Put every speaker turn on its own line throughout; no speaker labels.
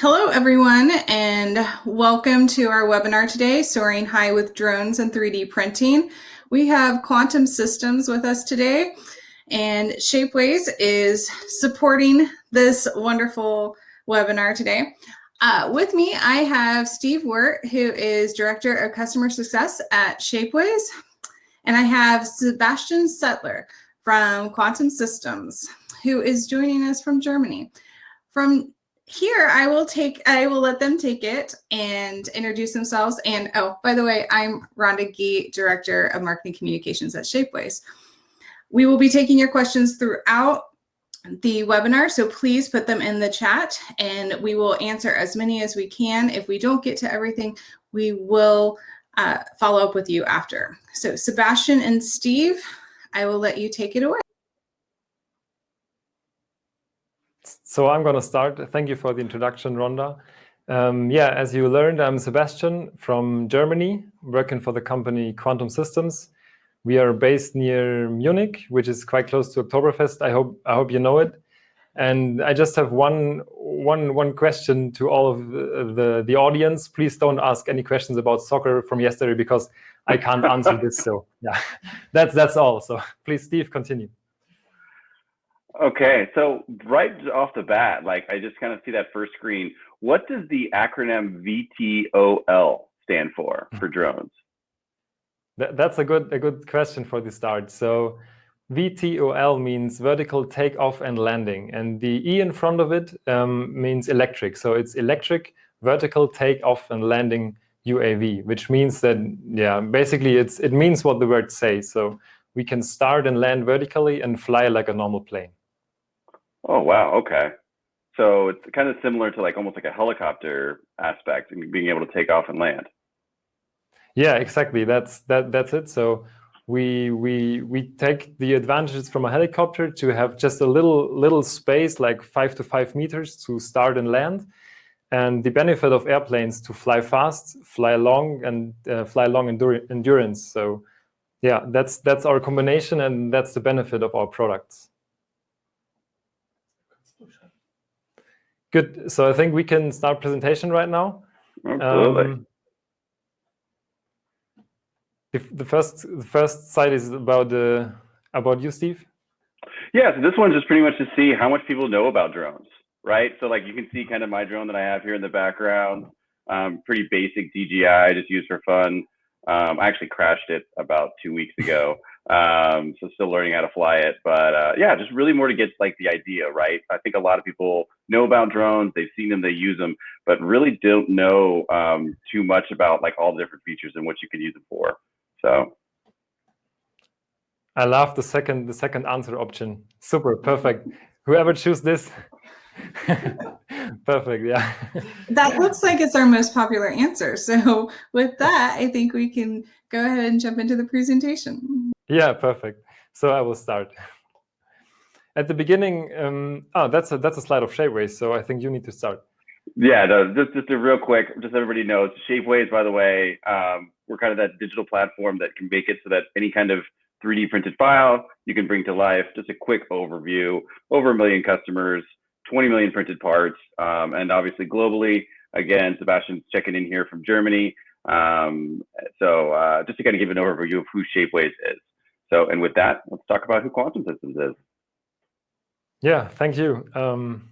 Hello, everyone, and welcome to our webinar today, Soaring High with Drones and 3D Printing. We have Quantum Systems with us today, and Shapeways is supporting this wonderful webinar today. Uh, with me, I have Steve Wirt, who is Director of Customer Success at Shapeways, and I have Sebastian Settler from Quantum Systems, who is joining us from Germany. From here I will take, I will let them take it and introduce themselves. And oh, by the way, I'm Rhonda Gee, Director of Marketing Communications at Shapeways. We will be taking your questions throughout the webinar, so please put them in the chat and we will answer as many as we can. If we don't get to everything, we will uh, follow up with you after. So Sebastian and Steve, I will let you take it away.
So I'm going to start. Thank you for the introduction, Rhonda. Um, yeah, as you learned, I'm Sebastian from Germany, working for the company Quantum Systems. We are based near Munich, which is quite close to Oktoberfest. I hope I hope you know it. And I just have one one one question to all of the, the, the audience. Please don't ask any questions about soccer from yesterday because I can't answer this. So yeah, that's that's all. So please, Steve, continue.
Okay, so right off the bat, like I just kind of see that first screen. What does the acronym VTOL stand for for drones?
That's a good a good question for the start. So VTOL means vertical takeoff and landing, and the E in front of it um, means electric. So it's electric vertical takeoff and landing UAV, which means that yeah, basically it's it means what the word says. So we can start and land vertically and fly like a normal plane.
Oh wow, okay. So it's kind of similar to like almost like a helicopter aspect and being able to take off and land.
Yeah, exactly. That's that that's it. So we we we take the advantages from a helicopter to have just a little little space like five to five meters to start and land and the benefit of airplanes to fly fast fly long and uh, fly long endur endurance so yeah that's that's our combination and that's the benefit of our products Good. So I think we can start presentation right now.
Absolutely. Um,
the first the first slide is about the uh, about you, Steve.
Yeah. So this one's just pretty much to see how much people know about drones, right? So like you can see kind of my drone that I have here in the background. Um, pretty basic DJI, just used for fun. Um, I actually crashed it about two weeks ago. Um, so still learning how to fly it, but uh, yeah, just really more to get like the idea, right? I think a lot of people know about drones, they've seen them, they use them, but really don't know um, too much about like all the different features and what you can use them for. So.
I love the second the second answer option. Super, perfect. Whoever choose this, perfect. Yeah.
That looks like it's our most popular answer. So with that, I think we can go ahead and jump into the presentation.
Yeah, perfect. So I will start. At the beginning, um, oh, that's a that's a slide of Shapeways. So I think you need to start.
Yeah, no, just just a real quick, just everybody knows Shapeways. By the way, um, we're kind of that digital platform that can make it so that any kind of 3D printed file you can bring to life. Just a quick overview: over a million customers, 20 million printed parts, um, and obviously globally. Again, Sebastian's checking in here from Germany. Um, so uh, just to kind of give an overview of who Shapeways is. So, and with that, let's talk about who Quantum Systems is.
Yeah, thank you. Um,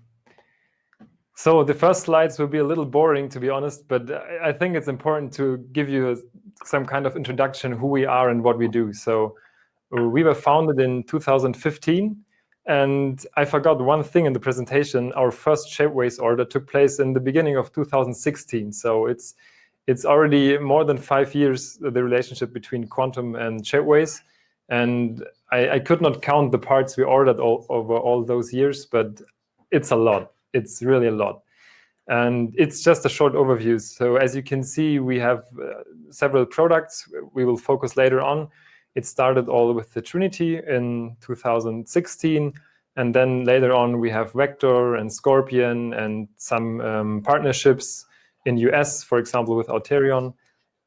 so the first slides will be a little boring, to be honest, but I think it's important to give you some kind of introduction who we are and what we do. So uh, we were founded in 2015, and I forgot one thing in the presentation. Our first Shapeways order took place in the beginning of 2016. So it's it's already more than five years, the relationship between Quantum and Shapeways. And I, I, could not count the parts we ordered all, over all those years, but it's a lot. It's really a lot. And it's just a short overview. So as you can see, we have uh, several products we will focus later on. It started all with the Trinity in 2016. And then later on, we have Vector and Scorpion and some um, partnerships in US, for example, with Auterion.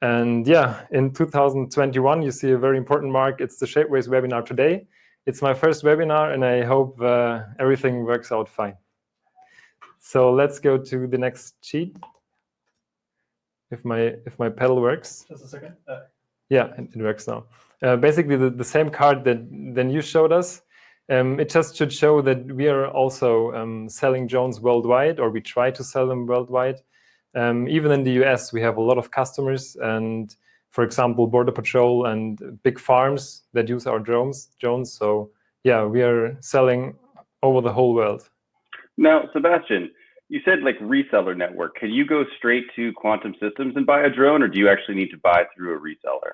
And yeah, in 2021, you see a very important mark. It's the Shapeways webinar today. It's my first webinar, and I hope uh, everything works out fine. So let's go to the next sheet. If my if my pedal works.
Just a second. Uh,
Yeah, it, it works now. Uh, basically, the, the same card that then you showed us. Um, it just should show that we are also um, selling drones worldwide, or we try to sell them worldwide. Um, even in the US, we have a lot of customers, and for example, Border Patrol and big farms that use our drones. Drones. So yeah, we are selling over the whole world.
Now, Sebastian, you said like reseller network. Can you go straight to Quantum Systems and buy a drone, or do you actually need to buy through a reseller?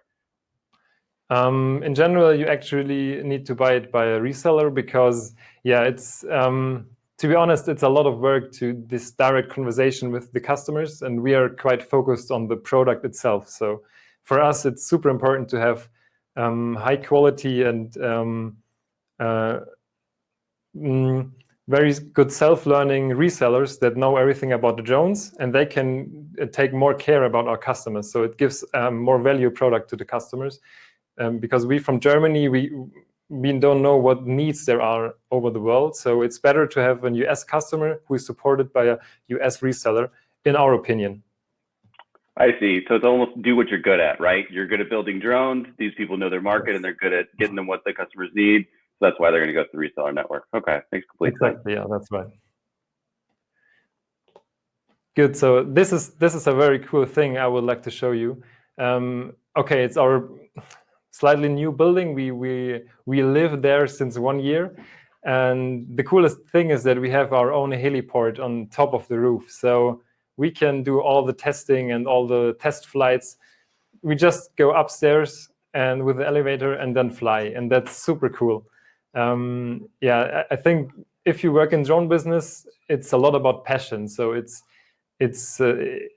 Um, in general, you actually need to buy it by a reseller because, yeah, it's um, to be honest, it's a lot of work to this direct conversation with the customers, and we are quite focused on the product itself. So for us, it's super important to have um, high quality and um, uh, mm, very good self-learning resellers that know everything about the drones, and they can uh, take more care about our customers. So it gives um, more value product to the customers um, because we from Germany, we we don't know what needs there are over the world. So it's better to have a US customer who is supported by a US reseller, in our opinion.
I see. So it's almost do what you're good at, right? You're good at building drones. These people know their market and they're good at getting them what the customers need. So that's why they're going to go to the reseller network. Okay, makes complete sense.
Yeah, that's right. Good. So this is this is a very cool thing I would like to show you. Um, okay, it's our slightly new building. We we we live there since one year, and the coolest thing is that we have our own heliport on top of the roof. So we can do all the testing and all the test flights. We just go upstairs and with the elevator and then fly, and that's super cool. Um, yeah, I, I think if you work in drone business, it's a lot about passion. So it's it's uh,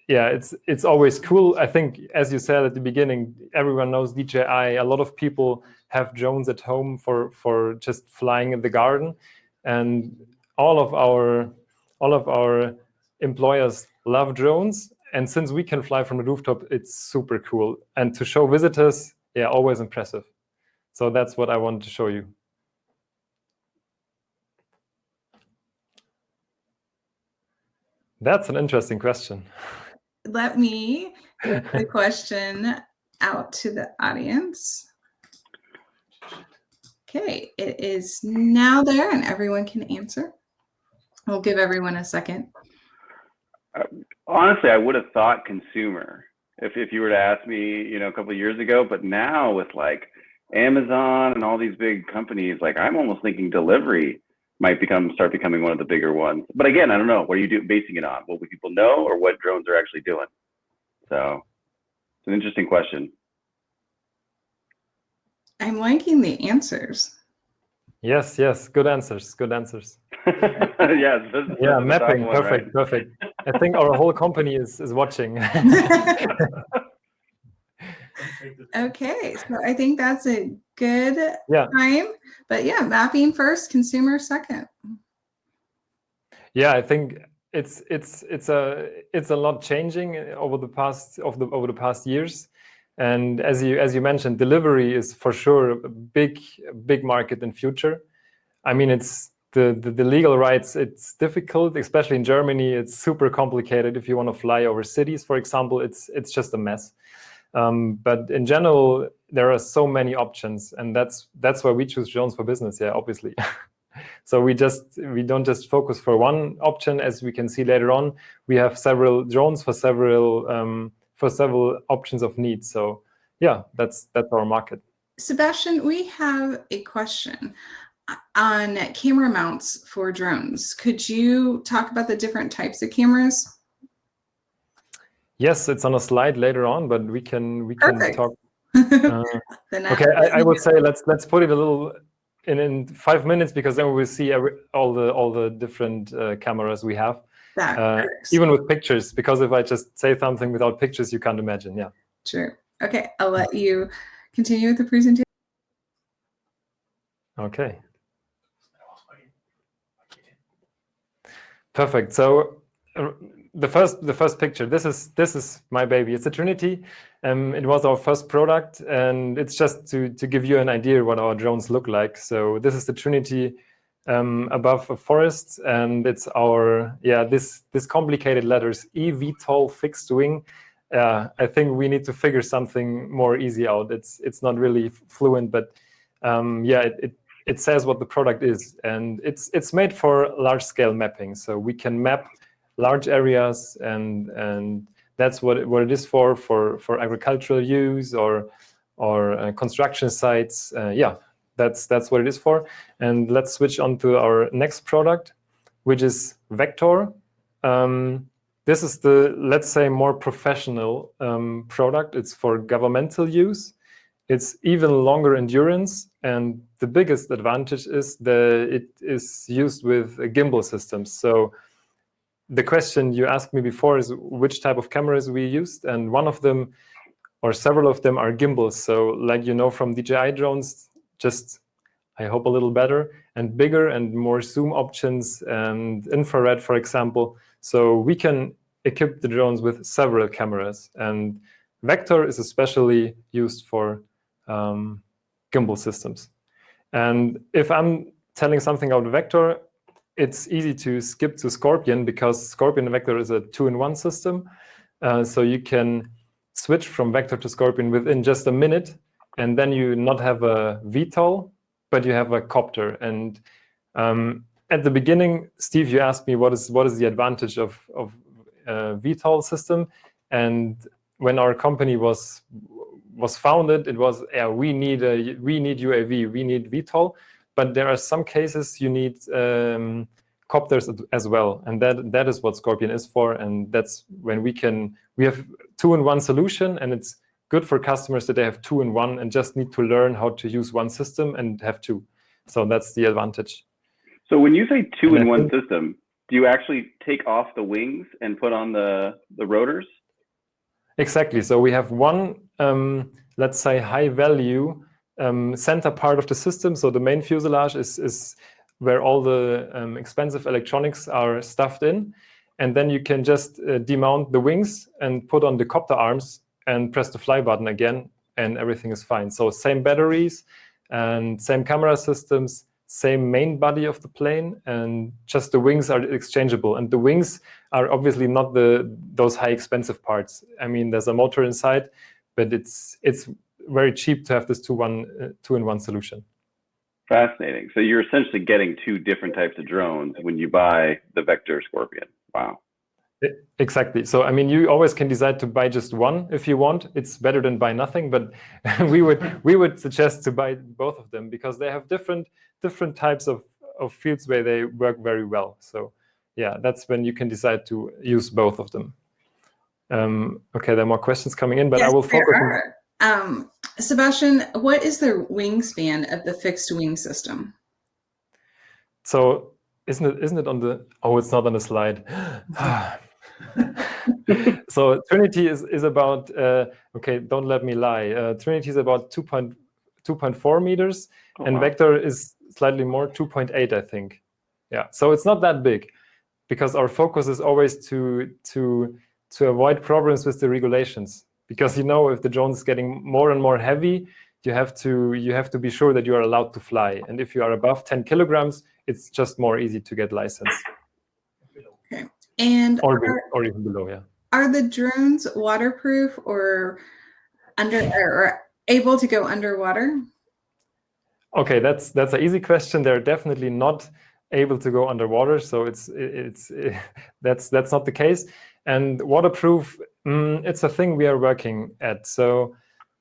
yeah it's it's always cool. I think as you said at the beginning everyone knows dji a lot of people have drones at home for for just flying in the garden. And all of our all of our employers love drones. And since we can fly from the rooftop it's super cool. And to show visitors yeah always impressive. So that's what i wanted to show you That's an interesting question.
Let me get the question out to the audience. Okay, it is now there and everyone can answer. We'll give everyone a second.
Uh, honestly, I would have thought consumer if, if you were to ask me, you know, a couple of years ago, but now with like Amazon and all these big companies, like I'm almost thinking delivery might become start becoming one of the bigger ones. But again, I don't know. What are you do, basing it on? What people know or what drones are actually doing? So it's an interesting question.
I'm liking the answers.
Yes, yes, good answers, good answers.
yes, this,
yeah,
this
mapping,
one,
perfect,
right?
perfect. I think our whole company is is watching.
okay, so I think that's a good
Yeah.
time. But yeah, mapping first, consumer second.
yeah, I think it's it's it's a it's a lot changing over the past of the over the past years. And as you as you mentioned, delivery is for sure a big big market in future. I mean, it's the, the, the legal rights. It's difficult, especially in Germany. It's super complicated. If you want to fly over cities, for example, it's it's just a mess. Um, but in general, there are so many options, and that's that's why we choose drones for business. Yeah, obviously. so we just we don't just focus for one option, as we can see later on. We have several drones for several um, for several options of needs. So yeah, that's that's our market.
Sebastian, we have a question on camera mounts for drones. Could you talk about the different types of cameras?
Yes, it's on a slide later on, but we can we can
Perfect.
talk. Uh, okay, I, I would say let's let's put it a little in in five minutes because then we will see every, all the all the different uh, cameras we have, uh, even with pictures. Because if I just say something without pictures, you can't imagine. Yeah.
True. Okay, I'll let you continue with the presentation.
Okay. Perfect. So uh, the first the first picture. This is this is my baby. It's a Trinity. Um, it was our first product, and it's just to to give you an idea what our drones look like. So this is the Trinity um, above a forest, and it's our yeah this this complicated letters eVTOL fixed wing. Uh, I think we need to figure something more easy out. It's it's not really fluent, but um, yeah, it, it it says what the product is, and it's it's made for large scale mapping. So we can map large areas, and and that's what it, what it is for for for agricultural use or or uh, construction sites. Uh, yeah, that's that's what it is for. And let's switch on to our next product, which is Vector. Um, this is the, let's say, more professional um, product. It's for governmental use. It's even longer endurance. And the biggest advantage is that it is used with gimbal systems. So the question you asked me before is which type of cameras we used. And one of them, or several of them, are gimbals. So like you know from DJI drones, just I hope a little better and bigger and more zoom options and infrared, for example. So we can equip the drones with several cameras. And Vector is especially used for um, gimbal systems. And if I'm telling something about Vector, it's easy to skip to Scorpion because Scorpion Vector is a two-in-one system. Uh, so you can switch from Vector to Scorpion within just a minute and then you not have a VTOL, but you have a copter. And um, at the beginning, Steve, you asked me what is what is the advantage of of uh, VTOL system, and when our company was was founded, it was yeah we need a we need UAV, we need VTOL, but there are some cases you need um, copters as well, and that that is what Scorpion is for, and that's when we can we have two in one solution, and it's good for customers that they have two in one and just need to learn how to use one system and have two. So that's the advantage.
So when you say two in one system, do you actually take off the wings and put on the, the rotors?
Exactly. So we have one, um, let's say, high value um, center part of the system. So the main fuselage is, is where all the um, expensive electronics are stuffed in. And then you can just uh, demount the wings and put on the copter arms and press the fly button again, and everything is fine. So same batteries and same camera systems, same main body of the plane, and just the wings are exchangeable. And the wings are obviously not the those high expensive parts. I mean, there's a motor inside, but it's it's very cheap to have this two one uh, two in one solution.
Fascinating. So you're essentially getting two different types of drones when you buy the Vector Scorpion. Wow.
Exactly. So, I mean, you always can decide to buy just one if you want. It's better than buy nothing, but we would we would suggest to buy both of them because they have different different types of, of fields where they work very well. So, yeah, that's when you can decide to use both of them. Um, okay, there are more questions coming in, but yes, I will focus.
Um, Sebastian, what is the wingspan of the fixed wing system?
So, isn't it isn't it on the? Oh, it's not on the slide. so Trinity is, is about, uh, okay, don't let me lie. Uh, Trinity is about 2.4 meters oh, and wow. Vector is slightly more, 2.8, I think. Yeah, so it's not that big because our focus is always to, to, to avoid problems with the regulations. Because you know, if the drone is getting more and more heavy, you have to you have to be sure that you are allowed to fly. And if you are above 10 kilograms, it's just more easy to get license.
Okay. And
or, are, or even below, yeah.
Are the drones waterproof or under or able to go underwater?
Okay, that's that's an easy question. They're definitely not able to go underwater, so it's it's it, that's that's not the case. And waterproof, mm, it's a thing we are working at. So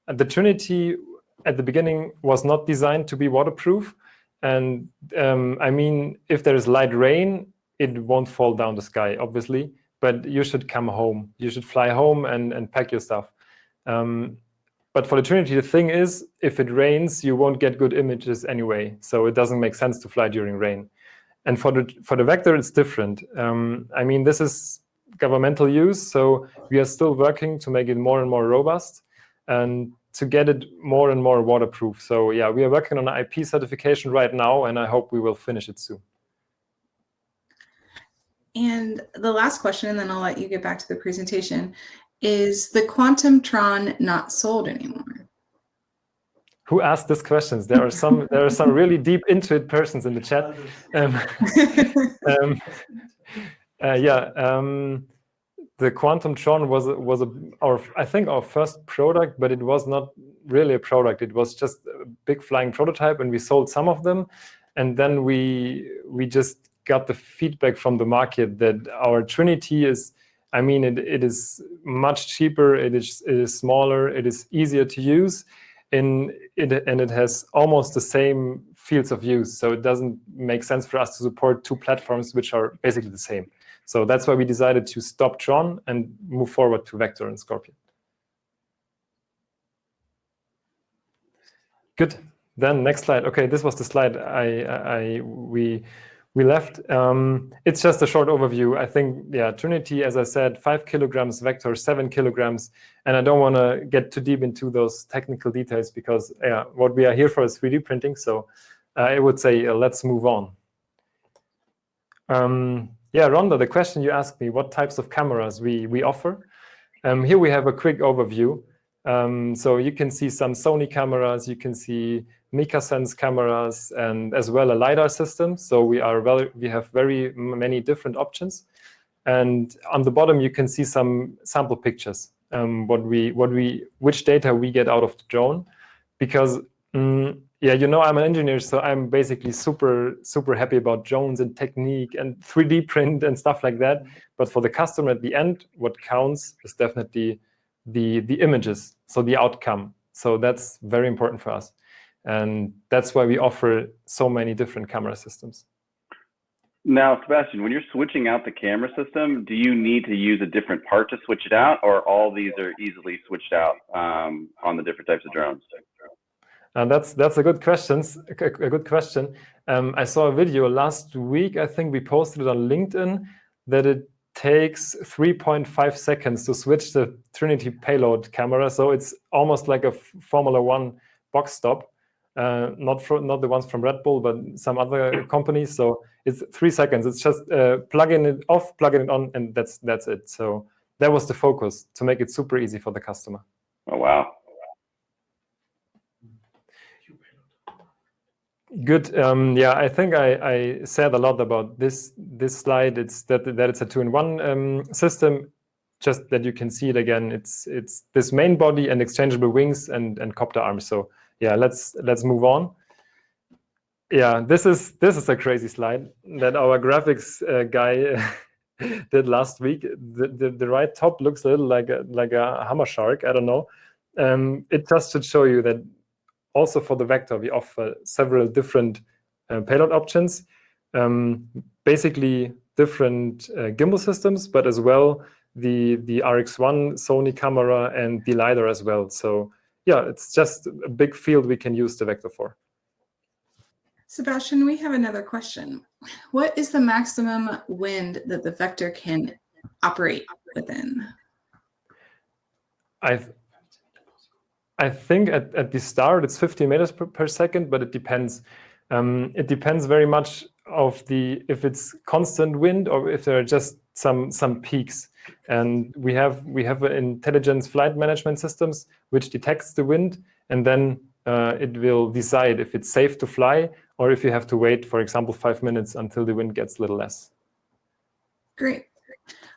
the Trinity at the beginning was not designed to be waterproof. And um, I mean, if there is light rain, it won't fall down the sky, obviously, but you should come home. You should fly home and, and pack your stuff. Um, but for the Trinity, the thing is, if it rains, you won't get good images anyway. So it doesn't make sense to fly during rain. And for the for the Vector, it's different. Um, I mean, this is governmental use, so we are still working to make it more and more robust and to get it more and more waterproof. So yeah, we are working on an IP certification right now, and I hope we will finish it soon.
And the last question, and then I'll let you get back to the presentation, is the Quantum Tron not sold anymore?
who asked these questions. There are some there are some really deep into it persons in the chat. Um, um, uh, yeah, um, the Quantum Tron was was a, our I think our first product, but it was not really a product. It was just a big flying prototype, and we sold some of them, and then we we just got the feedback from the market that our Trinity is. I mean, it, it is much cheaper. It is it is smaller. It is easier to use, and it and it has almost the same fields of use. So it doesn't make sense for us to support two platforms which are basically the same. So that's why we decided to stop Tron and move forward to Vector and Scorpion. Good. Then next slide. Okay, this was the slide I, I we we left. Um, it's just a short overview. I think, yeah, Trinity, as I said, five kilograms, Vector, seven kilograms. And I don't want to get too deep into those technical details because yeah, what we are here for is 3D printing. So uh, I would say uh, let's move on. Um, yeah, Rhonda, the question you asked me, what types of cameras we, we offer. Um, here we have a quick overview. Um, so you can see some Sony cameras, you can see MicaSense cameras, and as well a LiDAR system. So we, are very, we have very many different options. And on the bottom, you can see some sample pictures, um, what we, what we, which data we get out of the drone. Because um, yeah, you know, I'm an engineer, so I'm basically super, super happy about drones and technique and 3D print and stuff like that. But for the customer at the end, what counts is definitely the, the images, so the outcome. So that's very important for us. And that's why we offer so many different camera systems.
Now, Sebastian, when you're switching out the camera system, do you need to use a different part to switch it out, or all these are easily switched out um, on the different types of drones?
And that's that's a good question. A good question. Um, I saw a video last week. I think we posted it on LinkedIn that it takes 3.5 seconds to switch the Trinity payload camera. So it's almost like a Formula One box stop. Uh, not for, not the ones from Red Bull, but some other companies. So it's three seconds. It's just uh, plugging it off, plugging it on, and that's that's it. So that was the focus to make it super easy for the customer.
Oh wow!
Good. Um, yeah, I think I, I, said a lot about this this slide. It's that that it's a two-in-one um, system. Just that you can see it again. It's it's this main body and exchangeable wings and and copter arms. So yeah, let's let's move on. Yeah, this is this is a crazy slide that our graphics uh, guy did last week. The, the, the right top looks a little like a like a hammer shark. I don't know. Um, it just should show you that also for the vector, we offer several different uh, payload options, um, basically different uh, gimbal systems, but as well the, the RX1 Sony camera and the LiDAR as well. So yeah, it's just a big field we can use the vector for.
Sebastian, we have another question. What is the maximum wind that the vector can operate within?
I've I think at, at the start it's 50 meters per, per second, but it depends. Um, it depends very much of the if it's constant wind or if there are just some some peaks. And we have we have intelligence flight management systems which detects the wind, and then uh, it will decide if it's safe to fly or if you have to wait, for example, five minutes until the wind gets a little less.
Great.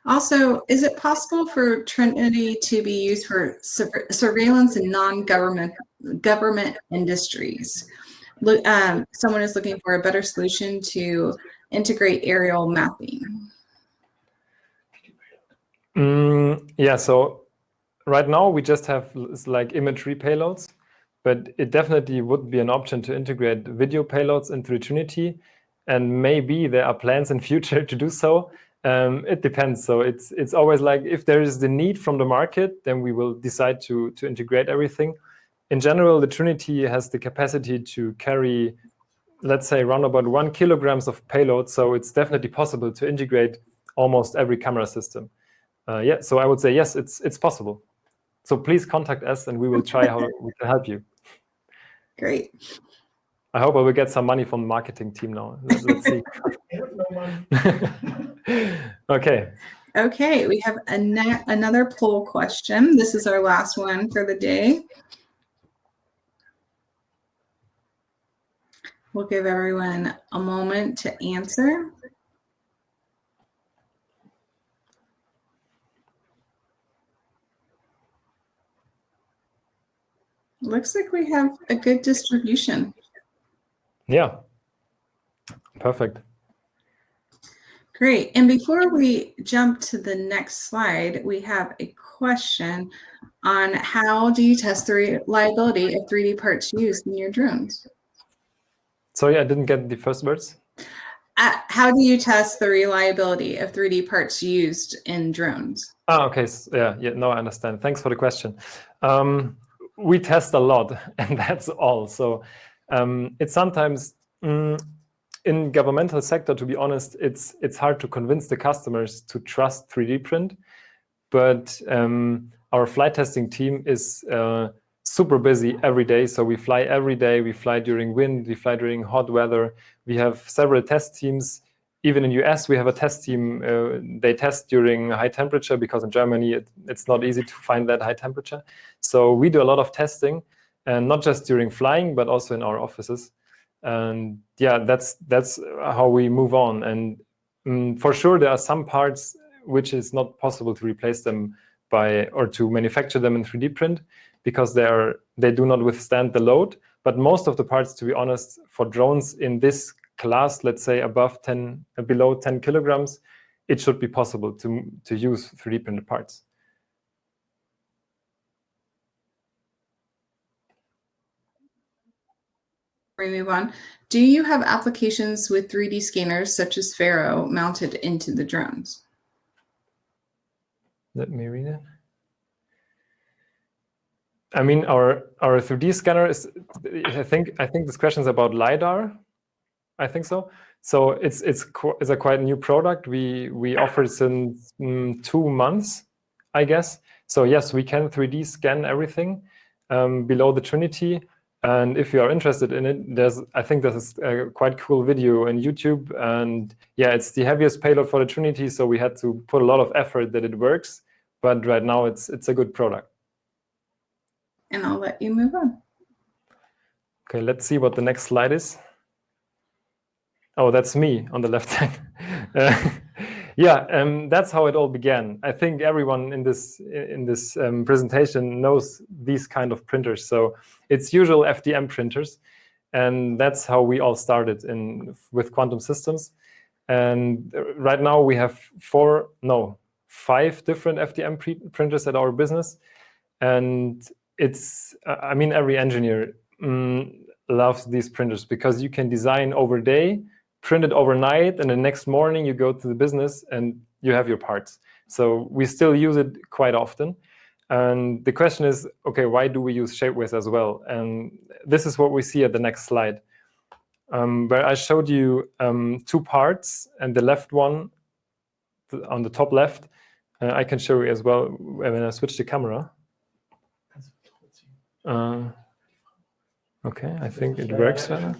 Also, is it possible for Trinity to be used for surveillance in non-government government industries? Look, um, someone is looking for a better solution to integrate aerial mapping.
Mm, yeah, so right now we just have like imagery payloads, but it definitely would be an option to integrate video payloads into Trinity. And maybe there are plans in future to do so. Um, it depends. So it's it's always like if there is the need from the market, then we will decide to to integrate everything. In general, the Trinity has the capacity to carry, let's say, around about one kilograms of payload. So it's definitely possible to integrate almost every camera system. Uh, yeah. So I would say yes, it's it's possible. So please contact us, and we will try how we can help you.
Great.
I hope I will get some money from the marketing team now. Let's, let's see. okay.
Okay, we have another poll question. This is our last one for the day. We'll give everyone a moment to answer. Looks like we have a good distribution.
Yeah, perfect.
Great. And before we jump to the next slide, we have a question on how do you test the reliability of 3D parts used in your drones?
Sorry, I didn't get the first words.
Uh, how do you test the reliability of 3D parts used in drones?
Ah, okay. So, yeah, yeah. No, I understand. Thanks for the question. Um, we test a lot, and that's all. So um, it's sometimes mm, in governmental sector, to be honest, it's it's hard to convince the customers to trust 3D print. But um, our flight testing team is uh, super busy every day. So we fly every day. We fly during wind. We fly during hot weather. We have several test teams. Even in US, we have a test team. Uh, they test during high temperature because in Germany, it, it's not easy to find that high temperature. So we do a lot of testing, and not just during flying, but also in our offices. And yeah, that's that's how we move on. And um, for sure, there are some parts which is not possible to replace them by or to manufacture them in 3D print because they are they do not withstand the load. But most of the parts, to be honest, for drones in this class, let's say above 10, uh, below 10 kilograms, it should be possible to, to use 3D printed parts.
We move on, do you have applications with 3D scanners such as Faro mounted into the drones?
Let me read it. I mean, our our 3D scanner is. I think I think this question is about lidar. I think so. So it's it's it's a quite new product. We we offer since mm, two months, I guess. So yes, we can 3D scan everything um, below the Trinity. And if you are interested in it, there's I think there's a quite cool video in YouTube. And yeah, it's the heaviest payload for the Trinity, so we had to put a lot of effort that it works. But right now, it's it's a good product.
And I'll let you move on.
Okay, let's see what the next slide is. Oh, that's me on the left side. uh, yeah, um, that's how it all began. I think everyone in this in this um, presentation knows these kind of printers. So it's usual FDM printers, and that's how we all started in with quantum systems. And right now we have four, no, five different FDM printers at our business, and it's I mean every engineer mm, loves these printers because you can design over day print it overnight, and the next morning you go to the business and you have your parts. So we still use it quite often. And the question is, OK, why do we use Shapeways as well? And this is what we see at the next slide, um, where I showed you um, two parts. And the left one, on the top left, uh, I can show you as well when I switch the camera. Uh, OK, I think it works better.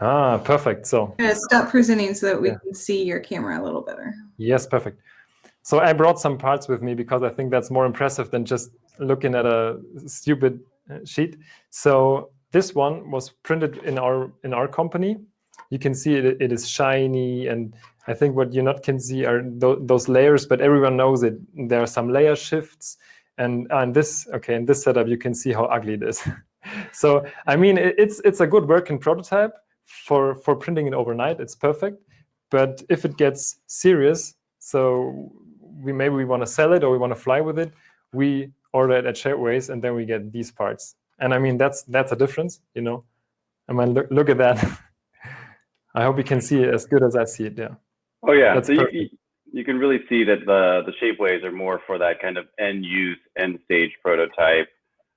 Ah, perfect. So
stop presenting so that we yeah. can see your camera a little better.
Yes, perfect. So I brought some parts with me because I think that's more impressive than just looking at a stupid uh, sheet. So this one was printed in our in our company. You can see it, it is shiny, and I think what you not can see are th those layers, but everyone knows it. There are some layer shifts, and and this okay in this setup you can see how ugly it is. so I mean it, it's it's a good working prototype for for printing it overnight, it's perfect. But if it gets serious, so we maybe we want to sell it or we want to fly with it, we order it at Shapeways and then we get these parts. And I mean that's that's a difference, you know. I mean look look at that. I hope you can see it as good as I see it. Yeah.
Oh yeah. That's so you, you can really see that the the Shapeways are more for that kind of end use, end stage prototype,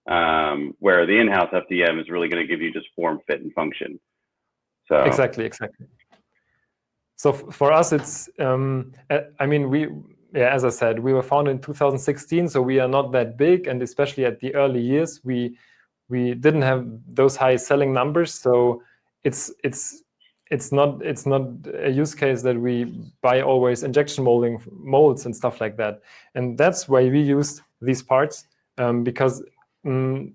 um, where the in-house FDM is really going to give you just form, fit, and function.
So exactly, exactly. So for us, it's um, I mean we yeah as I said we were founded in 2016, so we are not that big, and especially at the early years we we didn't have those high selling numbers. So it's it's it's not it's not a use case that we buy always injection molding molds and stuff like that, and that's why we used these parts um, because um,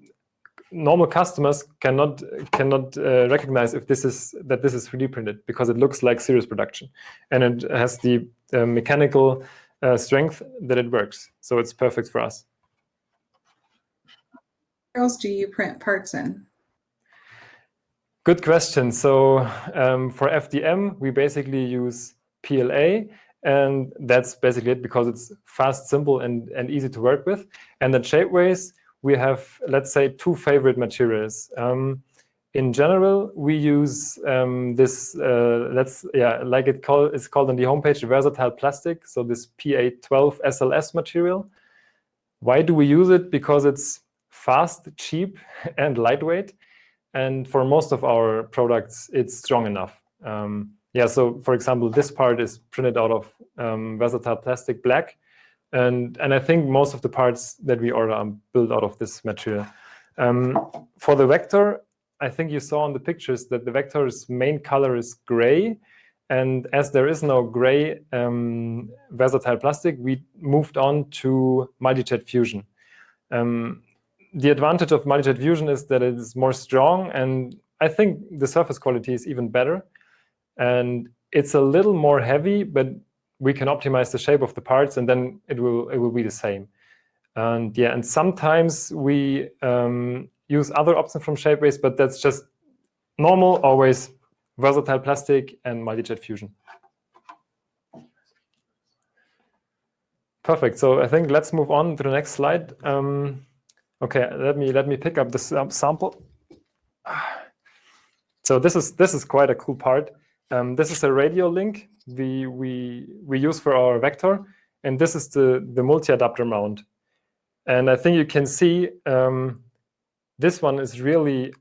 normal customers cannot cannot uh, recognize if this is that this is 3D printed because it looks like serious production, and it has the uh, mechanical uh, strength that it works. So it's perfect for us.
Where else do you print parts in?
Good question. So um, for FDM, we basically use PLA, and that's basically it because it's fast, simple, and, and easy to work with. And at Shapeways, we have, let's say, two favorite materials. Um, in general, we use um, this, uh, let's, yeah, like it call, it's called on the homepage, versatile plastic. So this PA12 SLS material. Why do we use it? Because it's fast, cheap, and lightweight. And for most of our products, it's strong enough. Um, yeah, so for example, this part is printed out of um, versatile plastic black. And, and I think most of the parts that we order are built out of this material. Um, for the vector, I think you saw in the pictures that the vector's main color is gray. And as there is no gray um, versatile plastic, we moved on to multi-jet fusion. Um, the advantage of multi-jet fusion is that it is more strong, and I think the surface quality is even better. And it's a little more heavy, but we can optimize the shape of the parts, and then it will it will be the same. And yeah, and sometimes we um, use other options from Shapeways, but that's just normal, always versatile plastic and multi-jet fusion. Perfect. So I think let's move on to the next slide. Um, okay, let me let me pick up this sample. So this is this is quite a cool part. Um, this is a radio link we we we use for our vector, and this is the the multi-adapter mount. And I think you can see um, this one is really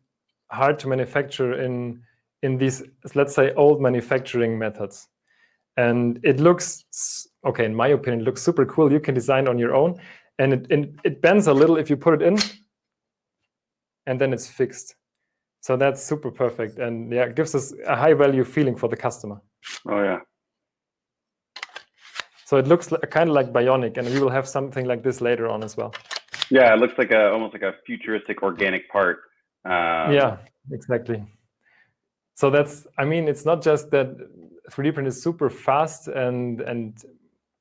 hard to manufacture in in these let's say old manufacturing methods. And it looks okay in my opinion, it looks super cool. You can design on your own, and it, it it bends a little if you put it in, and then it's fixed. So that's super perfect. And yeah, it gives us a high value feeling for the customer.
Oh, yeah.
So it looks like, kind of like bionic, and we will have something like this later on as well.
Yeah, it looks like a almost like a futuristic organic part.
Um, yeah, exactly. So that's, I mean, it's not just that 3D print is super fast and and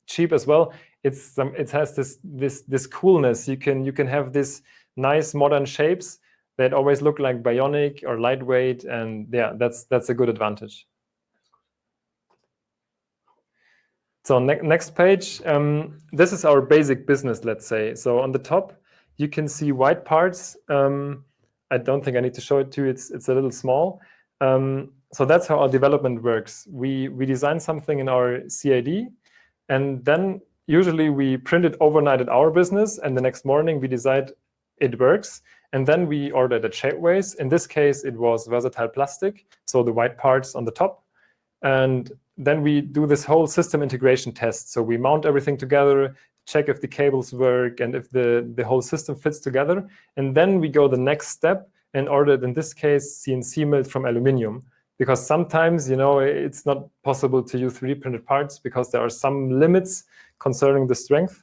cheap as well. It's some, it has this this this coolness. You can you can have this nice modern shapes that always look like bionic or lightweight, and yeah, that's that's a good advantage. So ne next page, um, this is our basic business, let's say. So on the top, you can see white parts. Um, I don't think I need to show it to you. It's, it's a little small. Um, so that's how our development works. We, we design something in our CAD, and then usually we print it overnight at our business, and the next morning we decide it works. And then we ordered at Shapeways. In this case, it was versatile plastic, so the white parts on the top. And then we do this whole system integration test. So we mount everything together, check if the cables work and if the, the whole system fits together. And then we go the next step and ordered, in this case, CNC milled from aluminium. Because sometimes, you know, it's not possible to use 3D printed parts because there are some limits concerning the strength.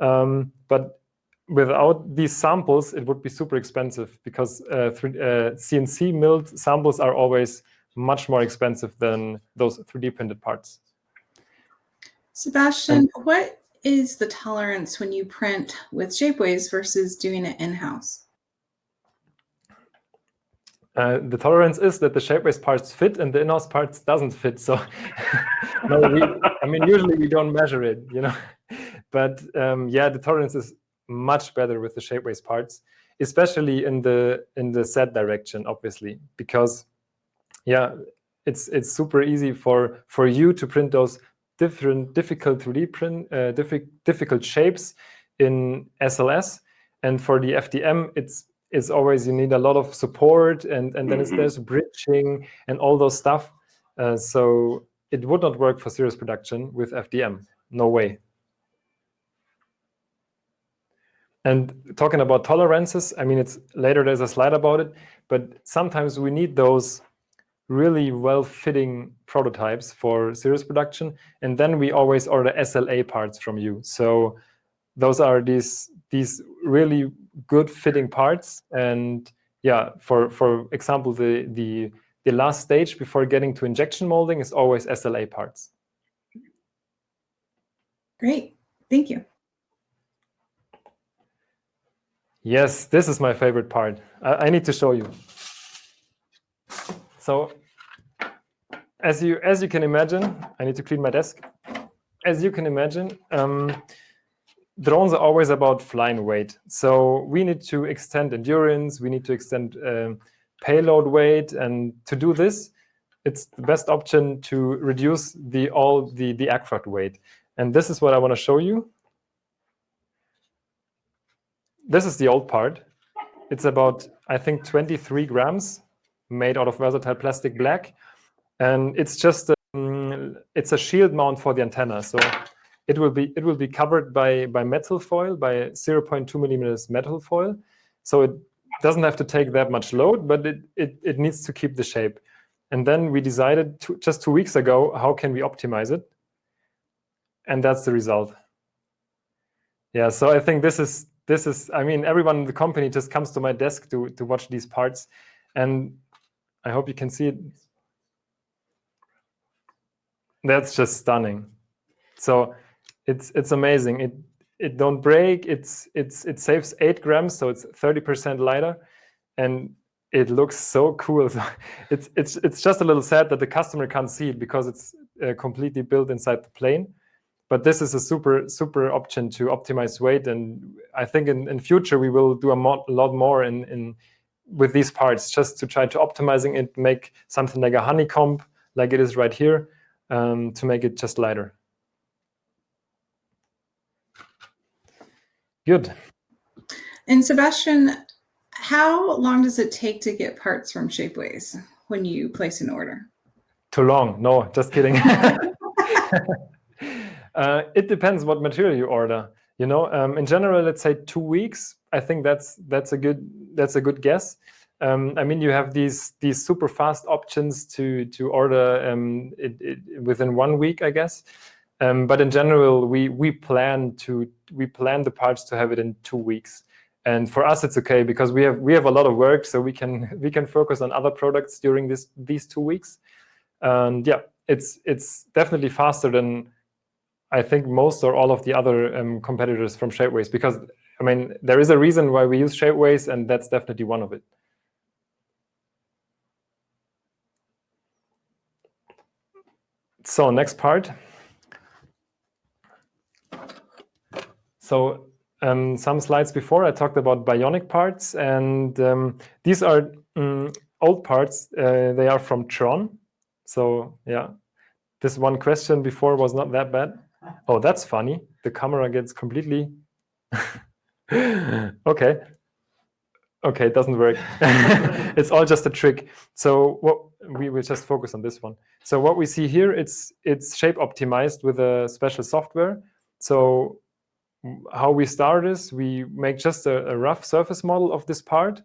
Um, but without these samples, it would be super expensive because uh, uh, CNC milled samples are always much more expensive than those 3D printed parts.
Sebastian, and, what is the tolerance when you print with Shapeways versus doing it in-house?
Uh, the tolerance is that the Shapeways parts fit and the in-house parts doesn't fit. So, no, we, I mean, usually we don't measure it, you know. But um, yeah, the tolerance is much better with the Shapeways parts, especially in the in the Z direction, obviously, because yeah, it's it's super easy for for you to print those different difficult 3D print uh, diffi difficult shapes in SLS, and for the FDM, it's it's always you need a lot of support, and and then mm -hmm. there's bridging and all those stuff. Uh, so it would not work for serious production with FDM. No way. And talking about tolerances, I mean, it's later there's a slide about it, but sometimes we need those really well-fitting prototypes for serious production, and then we always order SLA parts from you. So those are these these really good fitting parts. And yeah, for for example, the the the last stage before getting to injection molding is always SLA parts.
Great, thank you.
Yes, this is my favorite part. I, I need to show you. So as you as you can imagine, I need to clean my desk. As you can imagine, um, drones are always about flying weight. So we need to extend endurance. We need to extend um, payload weight, and to do this, it's the best option to reduce the all the the aircraft weight. And this is what I want to show you. This is the old part. It's about I think 23 grams, made out of versatile plastic black. And it's just um, it's a shield mount for the antenna. So it will be it will be covered by by metal foil, by 0.2 millimeters metal foil. So it doesn't have to take that much load, but it it, it needs to keep the shape. And then we decided to, just two weeks ago, how can we optimize it? And that's the result. Yeah, so I think this is this is I mean everyone in the company just comes to my desk to to watch these parts, and I hope you can see it that's just stunning. So it's it's amazing. It it don't break. It's it's it saves eight grams, so it's thirty percent lighter, and it looks so cool. It's it's it's just a little sad that the customer can't see it because it's uh, completely built inside the plane. But this is a super super option to optimize weight, and I think in, in future we will do a, mo a lot more in in with these parts just to try to optimizing it, make something like a honeycomb like it is right here um, to make it just lighter. Good.
And Sebastian, how long does it take to get parts from Shapeways when you place an order?
Too long. No, just kidding. uh, it depends what material you order. You know, um, in general, let's say two weeks. I think that's that's a good that's a good guess. Um, I mean, you have these these super fast options to to order um, it, it within one week, I guess. Um, but in general, we we plan to we plan the parts to have it in two weeks. And for us, it's okay because we have we have a lot of work, so we can we can focus on other products during this these two weeks. And yeah, it's it's definitely faster than I think most or all of the other um, competitors from Shapeways because I mean there is a reason why we use Shapeways, and that's definitely one of it. so next part. So um, some slides before, I talked about bionic parts, and um, these are um, old parts. Uh, they are from Tron. So yeah, this one question before was not that bad. Oh, that's funny. The camera gets completely... okay. Okay, it doesn't work. it's all just a trick. So what we will just focus on this one. So what we see here, it's it's shape optimized with a special software. So how we start is we make just a, a rough surface model of this part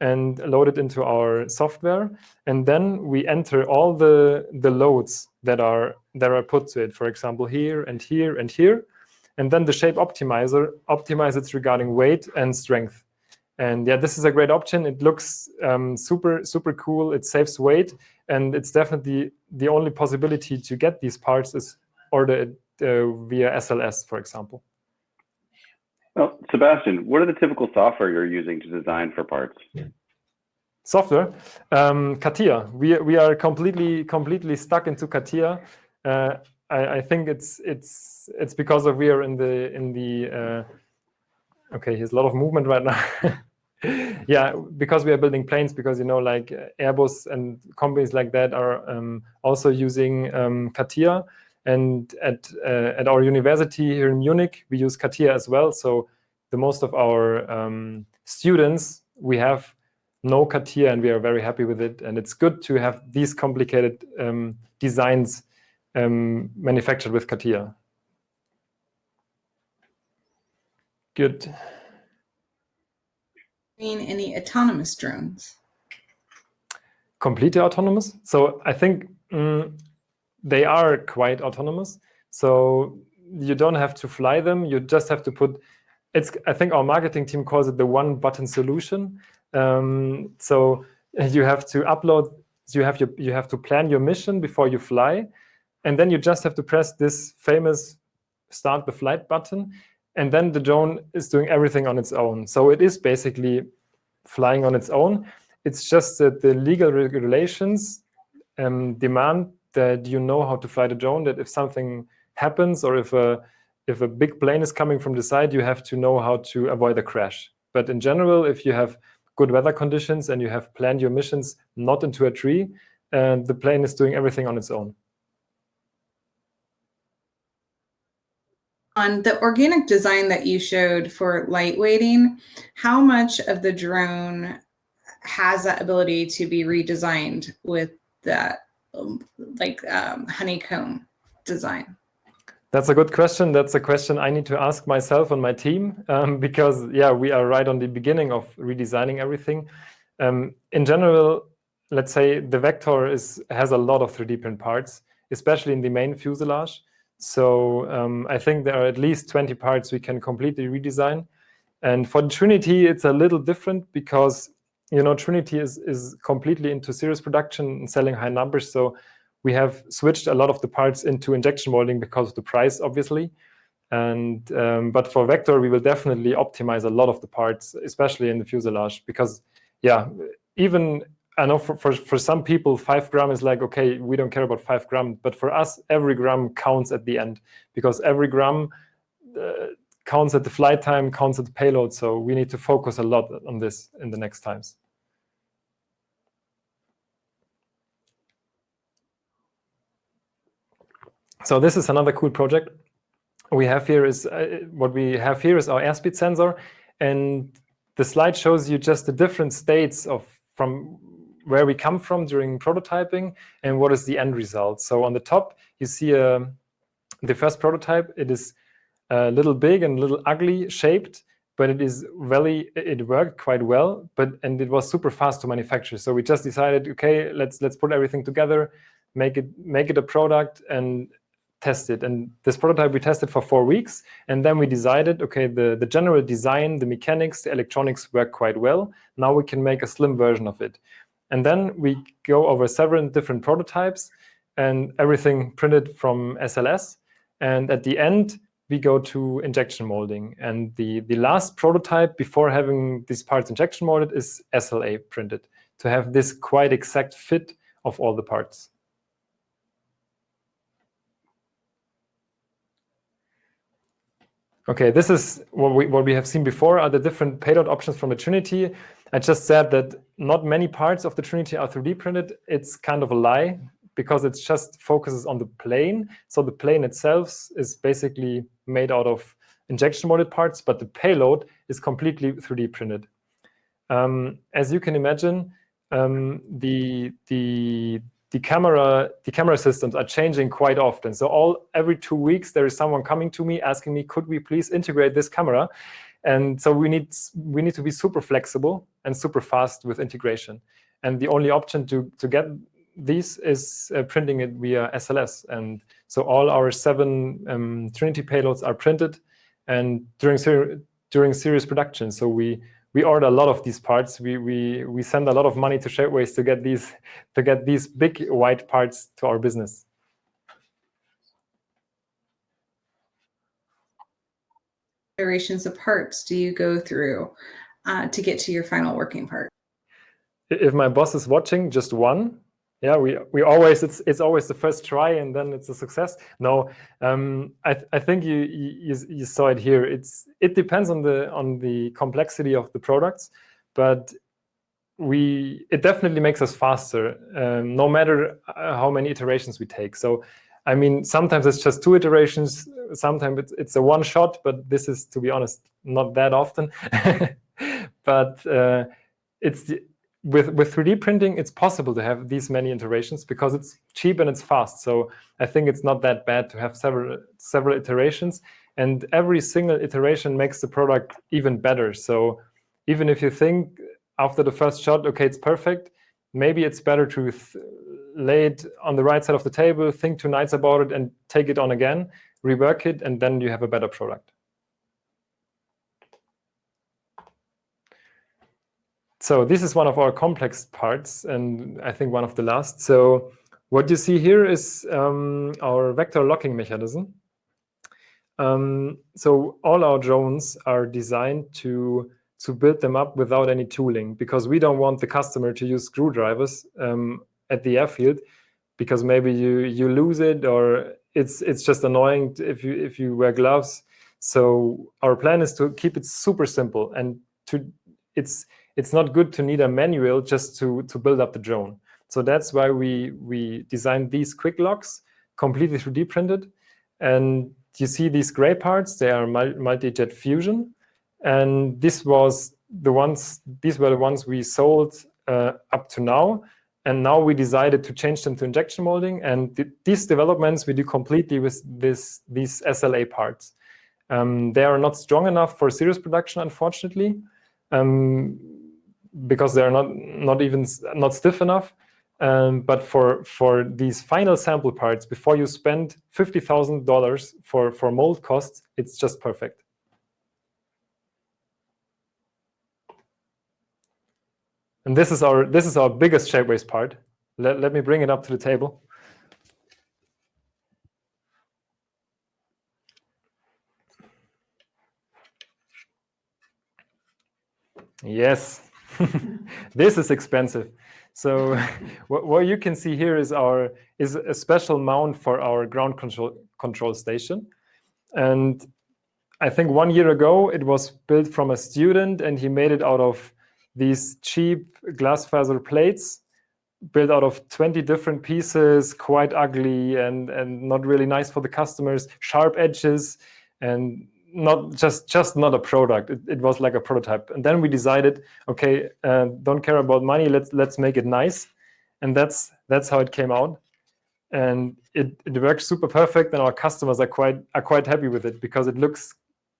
and load it into our software. And then we enter all the, the loads that are, that are put to it, for example, here and here and here. And then the shape optimizer optimizes regarding weight and strength. And yeah, this is a great option. It looks um, super, super cool. It saves weight. And it's definitely the only possibility to get these parts is order it uh, via SLS, for example.
Well, Sebastian, what are the typical software you're using to design for parts?
Software, um, CATIA. We we are completely completely stuck into CATIA. Uh, I, I, think it's it's it's because of we are in the in the uh, okay. Here's a lot of movement right now. yeah, because we are building planes, because you know, like Airbus and companies like that are um, also using um, CATIA. And at uh, at our university here in Munich, we use CATIA as well. So the most of our um, students, we have no CATIA, and we are very happy with it. And it's good to have these complicated um, designs um, manufactured with CATIA. Good Mean
any autonomous drones?
Completely autonomous. So I think mm, they are quite autonomous. So you don't have to fly them. You just have to put it's I think our marketing team calls it the one button solution. Um, so you have to upload, you have your, you have to plan your mission before you fly, and then you just have to press this famous start the flight button, and then the drone is doing everything on its own. So it is basically flying on its own. It's just that the legal regulations um, demand that you know how to fly the drone, that if something happens or if a if a big plane is coming from the side, you have to know how to avoid a crash. But in general, if you have good weather conditions and you have planned your missions not into a tree, and the plane is doing everything on its own.
On the organic design that you showed for lightweighting, how much of the drone has that ability to be redesigned with that like um, honeycomb design?
That's a good question. That's a question I need to ask myself and my team um, because, yeah, we are right on the beginning of redesigning everything. Um, in general, let's say the Vector is has a lot of 3D print parts, especially in the main fuselage. So um, I think there are at least 20 parts we can completely redesign. And for the Trinity, it's a little different because, you know, Trinity is, is completely into series production and selling high numbers. So we have switched a lot of the parts into injection molding because of the price, obviously. And um, but for Vector, we will definitely optimize a lot of the parts, especially in the fuselage, because yeah, even I know for, for, for some people, five gram is like, okay, we don't care about five gram. But for us, every gram counts at the end because every gram uh, counts at the flight time, counts at the payload. So we need to focus a lot on this in the next times. So this is another cool project. We have here is uh, what we have here is our airspeed sensor, and the slide shows you just the different states of from where we come from during prototyping and what is the end result. So on the top, you see uh, the first prototype. It is a little big and a little ugly shaped, but it is very it worked quite well. But and it was super fast to manufacture. So we just decided, okay, let's let's put everything together, make it make it a product, and test it. And this prototype we tested for four weeks. And then we decided, okay, the, the general design, the mechanics, the electronics work quite well. Now we can make a slim version of it. And then we go over several different prototypes and everything printed from SLS. And at the end, we go to injection molding. And the, the last prototype before having these parts injection molded is SLA printed to have this quite exact fit of all the parts. Okay, this is what we, what we have seen before are the different payload options from the Trinity. I just said that not many parts of the Trinity are 3D printed. It's kind of a lie because it just focuses on the plane. So the plane itself is basically made out of injection molded parts, but the payload is completely 3D printed. Um, as you can imagine, um, the, the, the camera the camera systems are changing quite often. So all every two weeks there is someone coming to me asking me, could we please integrate this camera? And so we need we need to be super flexible and super fast with integration. And the only option to to get these is uh, printing it via SLS. And so all our seven um, Trinity payloads are printed and during ser during series production. So we we order a lot of these parts. We we we send a lot of money to Shapeways to get these to get these big white parts to our business.
Iterations of parts do you go through uh, to get to your final working part?
If my boss is watching, just one yeah we we always it's it's always the first try and then it's a success. No um i th i think you, you you saw it here. It's it depends on the on the complexity of the products but we it definitely makes us faster um, no matter uh, how many iterations we take. So i mean sometimes it's just two iterations sometimes it's, it's a one shot but this is to be honest not that often. But uh, it's the, with, with 3D printing, it's possible to have these many iterations because it's cheap and it's fast. So I think it's not that bad to have several, several iterations. And every single iteration makes the product even better. So even if you think after the first shot, OK, it's perfect, maybe it's better to lay it on the right side of the table, think two nights about it, and take it on again, rework it, and then you have a better product. So this is one of our complex parts, and I think one of the last. So what you see here is um, our vector locking mechanism. Um, so all our drones are designed to to build them up without any tooling because we don't want the customer to use screwdrivers um, at the airfield because maybe you you lose it or it's it's just annoying if you if you wear gloves. So our plan is to keep it super simple and to it's it's not good to need a manual just to to build up the drone. So that's why we we designed these quick locks completely 3D printed. And you see these gray parts, they are multi-jet fusion. And this was the ones, these were the ones we sold uh, up to now. And now we decided to change them to injection molding. And th these developments we do completely with this, these SLA parts. Um, they are not strong enough for serious production, unfortunately, um, because they are not, not even not stiff enough. Um, but for for these final sample parts, before you spend fifty thousand dollars for for mold costs, it's just perfect. And this is our this is our biggest Shapeways part. Let let me bring it up to the table. Yes, this is expensive. So what, what you can see here is our is a special mount for our ground control control station. And I think one year ago, it was built from a student, and he made it out of these cheap glass fiber plates, built out of 20 different pieces, quite ugly and, and not really nice for the customers, sharp edges, and not just just not a product. It, it, was like a prototype. And then we decided, okay, uh, don't care about money. Let's let's make it nice. And that's that's how it came out. And it, it works super perfect. And our customers are quite are quite happy with it because it looks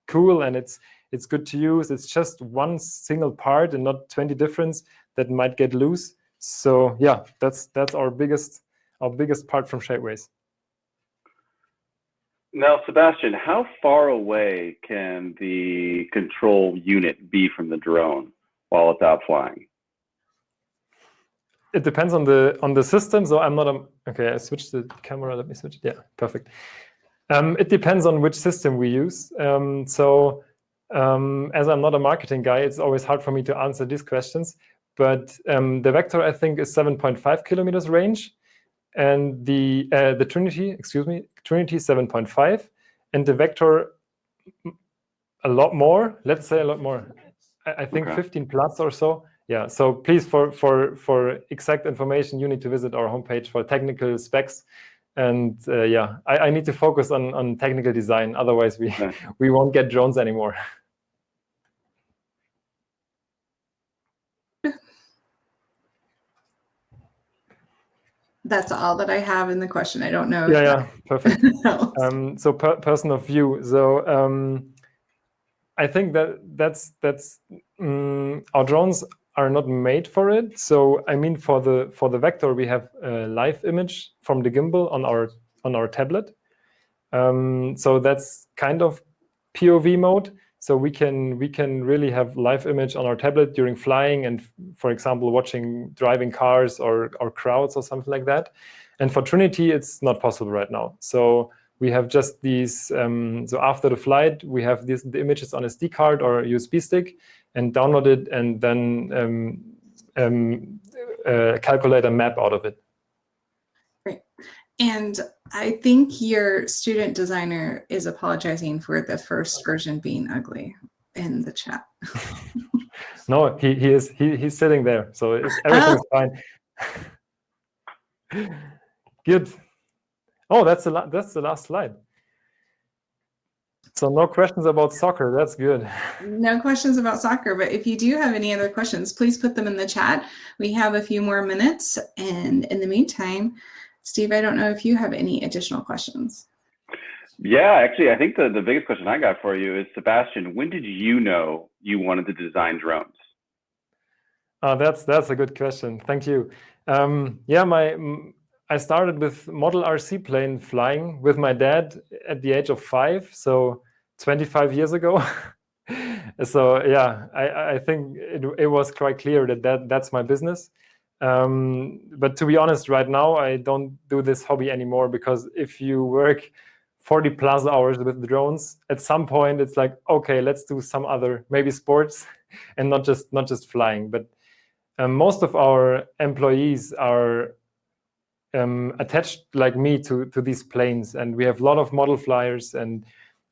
cool and it's it's good to use. It's just one single part and not 20 difference that might get loose. So yeah, that's that's our biggest our biggest part from Shapeways.
Now, Sebastian, how far away can the control unit be from the drone while it's out flying?
It depends on the on the system. So I'm not a okay. I switched the camera. Let me switch. Yeah, perfect. Um, it depends on which system we use. Um, so um, as I'm not a marketing guy, it's always hard for me to answer these questions. But um, the Vector, I think, is 7.5 kilometers range and the uh, the Trinity, excuse me, Trinity 7.5, and the vector a lot more. Let's say a lot more. I, I think okay. 15 plus or so. Yeah. So please, for for for exact information, you need to visit our homepage for technical specs. And uh, yeah, I, I need to focus on on technical design. Otherwise, we we won't get drones anymore.
that's all that I have in the question. I don't know.
Yeah, yeah, perfect. um, so per person of view. So um, I think that that's that's um, our drones are not made for it. So I mean, for the for the vector, we have a live image from the gimbal on our on our tablet. Um, so that's kind of POV mode. So we can we can really have live image on our tablet during flying and, for example, watching driving cars or, or crowds or something like that. And for Trinity, it's not possible right now. So we have just these, um, so after the flight, we have these the images on SD card or USB stick and download it and then um, um, uh, calculate a map out of it.
And I think your student designer is apologizing for the first version being ugly in the chat.
no, he, he is he, he's sitting there, so oh. everything's oh. fine. Good. Oh, that's the that's the last slide. So no questions about soccer. That's good.
No questions about soccer, but if you do have any other questions, please put them in the chat. We have a few more minutes, and in the meantime, Steve, I don't know if you have any additional questions.
Yeah, actually, I think the, the biggest question I got for you is, Sebastian, when did you know you wanted to design drones?
Uh, that's that's a good question. Thank you. Um, yeah, my I started with model RC plane flying with my dad at the age of five, so 25 years ago. so yeah, I, I think it, it was quite clear that, that that's my business. Um, but to be honest, right now, I don't do this hobby anymore because if you work 40 plus hours with drones, at some point it's like, okay, let's do some other, maybe sports and not just not just flying. But um, most of our employees are um, attached like me to, to these planes and we have a lot of model flyers and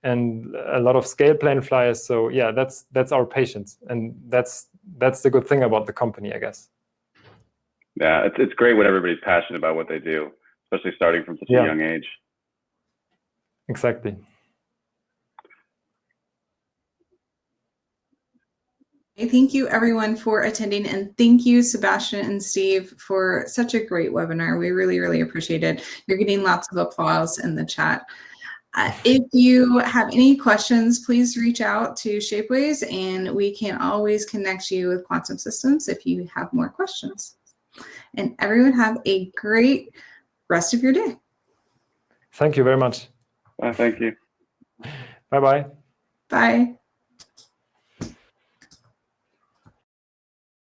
and a lot of scale plane flyers. So yeah, that's that's our patience, and that's that's the good thing about the company, I guess.
Yeah, it's it's great when everybody's passionate about what they do, especially starting from such yeah. a young age.
Exactly.
Thank you everyone for attending and thank you Sebastian and Steve for such a great webinar. We really, really appreciate it. You're getting lots of applause in the chat. Uh, if you have any questions, please reach out to Shapeways and we can always connect you with Quantum Systems if you have more questions. And everyone have a great rest of your day.
Thank you very much.
Uh, thank you.
Bye-bye.
Bye.